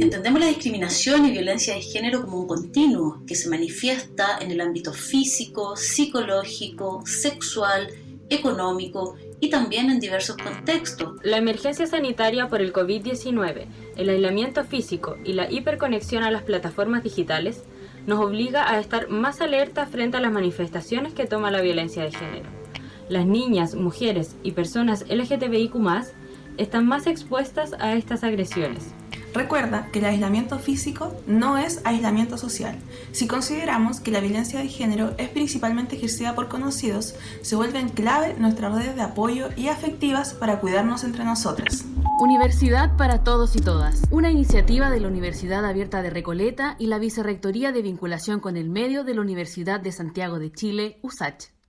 Entendemos la discriminación y violencia de género como un continuo que se manifiesta en el ámbito físico, psicológico, sexual, económico y también en diversos contextos. La emergencia sanitaria por el COVID-19, el aislamiento físico y la hiperconexión a las plataformas digitales nos obliga a estar más alerta frente a las manifestaciones que toma la violencia de género. Las niñas, mujeres y personas LGTBIQ+, están más expuestas a estas agresiones. Recuerda que el aislamiento físico no es aislamiento social. Si consideramos que la violencia de género es principalmente ejercida por conocidos, se vuelven clave nuestras redes de apoyo y afectivas para cuidarnos entre nosotras. Universidad para Todos y Todas, una iniciativa de la Universidad Abierta de Recoleta y la Vicerrectoría de Vinculación con el Medio de la Universidad de Santiago de Chile, USACH.